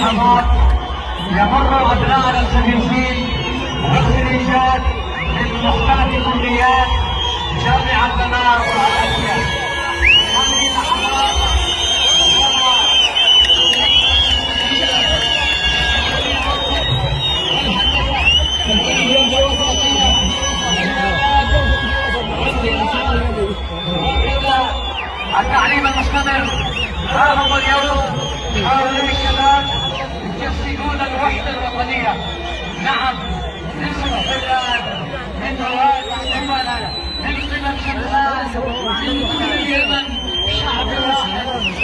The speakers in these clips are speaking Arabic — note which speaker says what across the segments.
Speaker 1: تمر أبناءنا الخريجين والخريجات من مختلف كليات جامعة منار والعافية هذه التعليم المستمر. ها هم اليوم. هؤلاء الشباب نعم. من من من كل شعب واحد ولا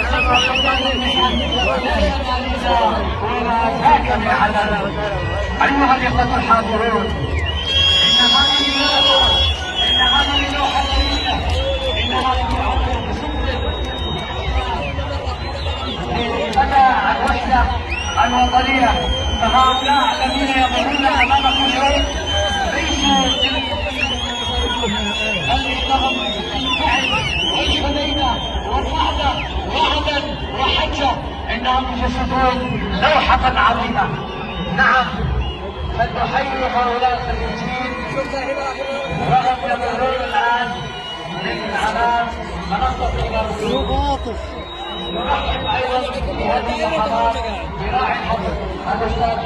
Speaker 1: على أيها الإخوة الحاضرون إن هذه إن هذه اللوحة الوطنية فهؤلاء الذين يمرون أمامكم اليوم ليسوا بل إنهم بالفعل والحديدة والوحدة وعدا وحجة. إنهم يجسدون لوحة عظيمة. نعم. فنحيي هؤلاء الخريجين وهم يمرون الآن من على منصة الغرب نرحب أيضا اللحظات براعي الاستاذ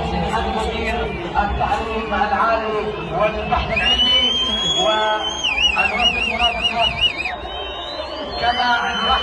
Speaker 1: مدير التعليم العالي والبحث العلمي والوفد المرافقات كما نرحب